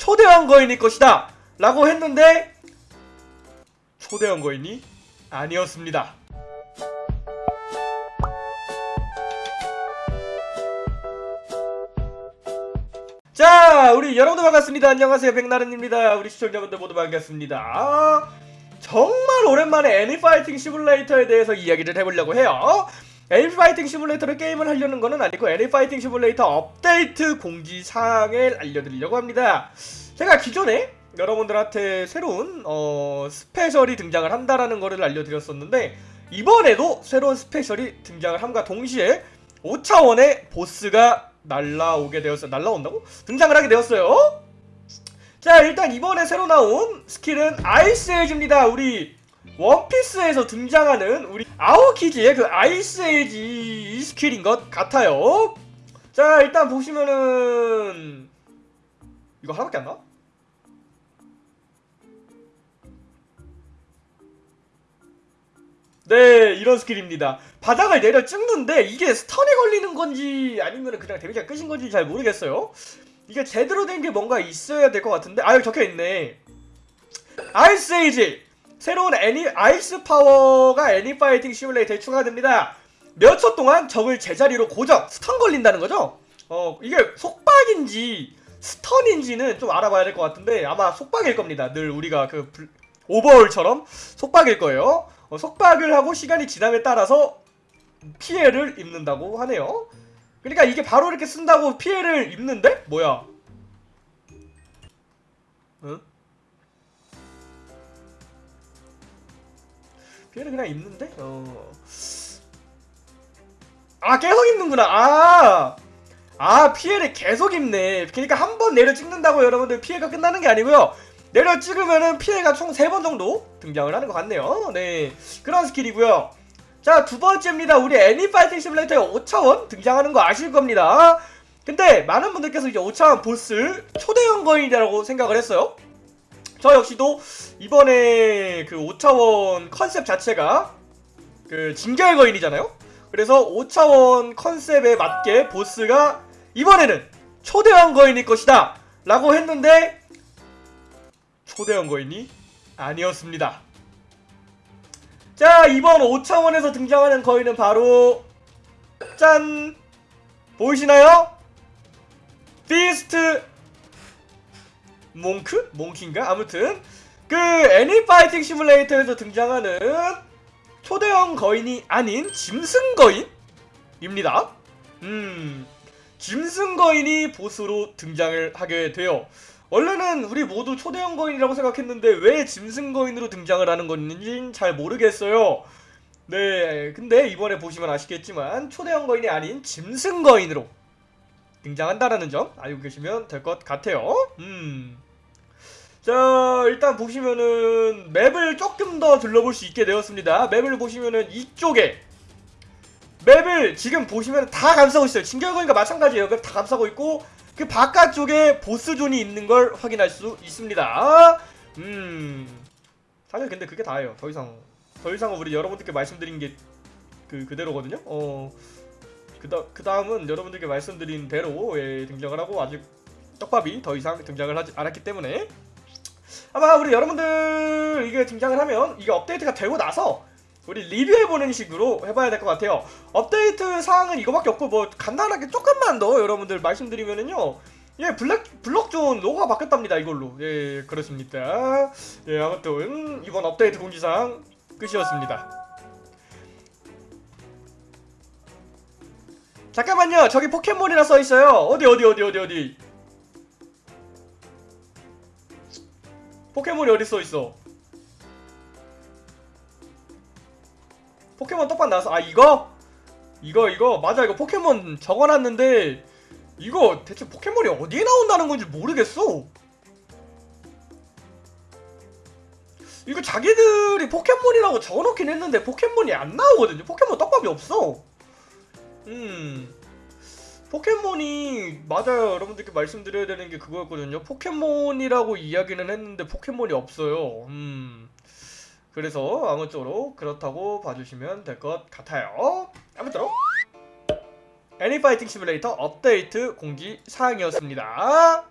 초대형 거인일 것이다! 라고 했는데 초대형 거인이 아니었습니다. 자 우리 여러분들 반갑습니다. 안녕하세요. 백나른입니다. 우리 시청자분들 모두 반갑습니다. 아, 정말 오랜만에 애니파이팅 시뮬레이터에 대해서 이야기를 해보려고 해요 애니파이팅 시뮬레이터를 게임을 하려는 거는 아니고 애니파이팅 시뮬레이터 업데이트 공지사항을 알려드리려고 합니다 제가 기존에 여러분들한테 새로운 어, special이 등장을 한다라는 거를 알려드렸었는데 이번에도 새로운 special이 등장을 함과 동시에 5차원의 보스가 날라오게 되었어요. 날라온다고? 등장을 하게 되었어요. 자 일단 이번에 새로 나온 스킬은 Ice Age입니다. 우리 원피스에서 등장하는 우리 아오키즈의 그 Ice Age 이 스킬인 것 같아요. 자 일단 보시면은 이거 하나밖에 안 나와? 네 이런 스킬입니다. 바닥을 내려 찍는데 이게 stun에 걸리는 건지 아니면 그냥 데미지가 끝인 건지 잘 모르겠어요. 이게 제대로 된 게 뭔가 있어야 될 것 같은데? 아 여기 적혀있네. Ice Age 새로운 애니 ice power가 애니 파이팅 시뮬레이터에 추가됩니다 몇 초 동안 적을 제자리로 고정 스턴 걸린다는 거죠 어 이게 속박인지 스턴인지는 좀 알아봐야 될 것 같은데 아마 속박일 겁니다 늘 우리가 그 불- 오버홀처럼 속박일 거예요 어, 속박을 하고 시간이 지남에 따라서 피해를 입는다고 하네요. 그러니까 이게 바로 이렇게 쓴다고 피해를 입는데? 뭐야? 응? 피해를 그냥 입는데? 어. 아, 계속 입는구나. 아! 아, 피해를 계속 입네. 그러니까 한 번 내려 찍는다고 여러분들 피해가 끝나는 게 아니고요. 내려 찍으면은 피해가 총 3번 정도 등장을 하는 것 같네요. 네. 그런 스킬이고요. 자, 두 번째입니다. 우리 애니파이팅 시뮬레이터에 5차원 등장하는 거 아실 겁니다. 근데 많은 분들께서 이제 5차원 보스 초대형 거인이라고 생각을 했어요. 저 역시도 이번에 그 5차원 컨셉 자체가 그 진결 거인이잖아요. 그래서 5차원 컨셉에 맞게 보스가 이번에는 초대형 거인일 것이다. 라고 했는데 초대형 거인이 아니었습니다. 자 이번 5차원에서 등장하는 거인은 바로 짠 보이시나요? 비스트 몽크? 몽키인가? 아무튼 그 애니 파이팅 시뮬레이터에서 등장하는 초대형 거인이 아닌 짐승 거인입니다. 음 짐승 거인이 보스로 등장을 하게 돼요. 원래는 우리 모두 초대형 거인이라고 생각했는데 왜 짐승 거인으로 등장을 하는 건지 잘 모르겠어요. 네, 근데 이번에 보시면 아시겠지만 초대형 거인이 아닌 짐승 거인으로 등장한다라는 점 알고 계시면 될 것 같아요. 음. 자, 일단 보시면은 맵을 조금 더 둘러볼 수 있게 되었습니다. 맵을 보시면은 이쪽에 맵을 지금 보시면 다 감싸고 있어요. 진결거인과 마찬가지예요. 맵 다 감싸고 있고 그 바깥쪽에 보스존이 있는 걸 확인할 수 있습니다. 음. 사실 근데 그게 다예요. 더 이상 더 이상은 우리 여러분들께 말씀드린 게 그 그대로거든요. 어. 그다 그 다음은 여러분들께 말씀드린 대로 예, 등장을 하고 아직 떡밥이 더 이상 등장을 하지 않았기 때문에. 아마 우리 여러분들 이게 등장을 하면 이게 업데이트가 되고 나서 우리 리뷰해보는 식으로 해봐야 될 것 같아요. 업데이트 사항은 이거밖에 없고 뭐 간단하게 조금만 더 여러분들 말씀드리면은요. 예 블랙 블럭존 로고가 바뀌었답니다 이걸로. 예 그렇습니다. 예 아무튼 이번 업데이트 공지사항 끝이었습니다 잠깐만요. 저기 포켓몬이라 써있어요. 어디 어디 어디 어디 어디? 포켓몬이 어디 써있어? 포켓몬 떡밥 나왔어 아 이거? 이거 이거? 맞아 이거 포켓몬 적어놨는데 이거 대체 포켓몬이 어디에 나온다는 건지 모르겠어. 이거 자기들이 포켓몬이라고 적어놓긴 했는데 포켓몬이 안 나오거든요. 포켓몬 떡밥이 없어 음. 포켓몬이 맞아요. 여러분들께 말씀드려야 되는 게 그거였거든요. 포켓몬이라고 이야기는 했는데 포켓몬이 없어요. 음. 그래서 아무쪼록 그렇다고 봐주시면 될 것 같아요. 아무쪼록. 애니파이팅 시뮬레이터 업데이트 공지 사항이었습니다